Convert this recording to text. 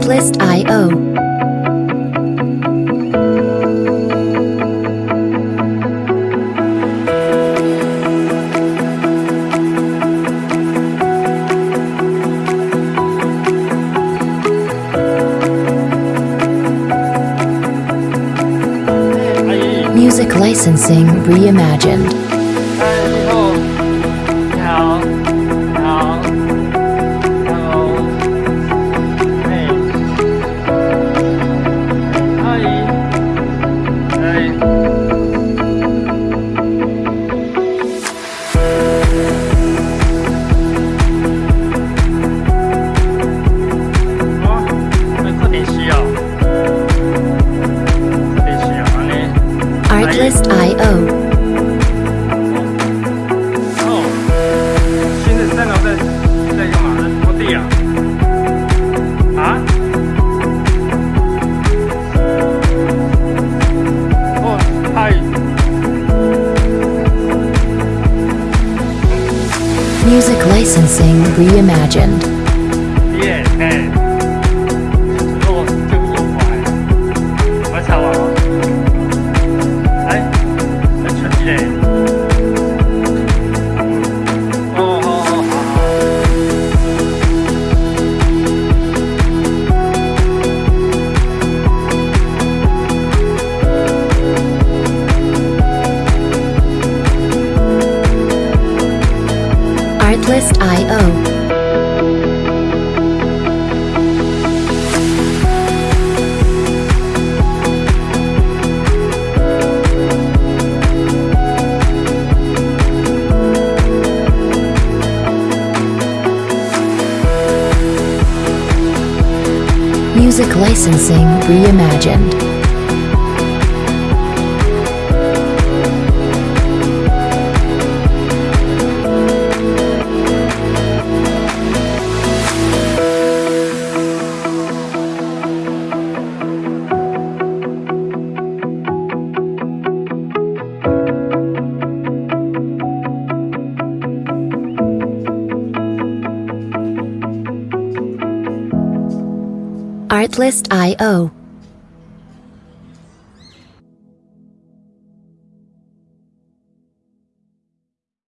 Triplist IO. Music Licensing Reimagined. Oh. Music licensing reimagined. Artlist.io. Music licensing reimagined. Artlist.io.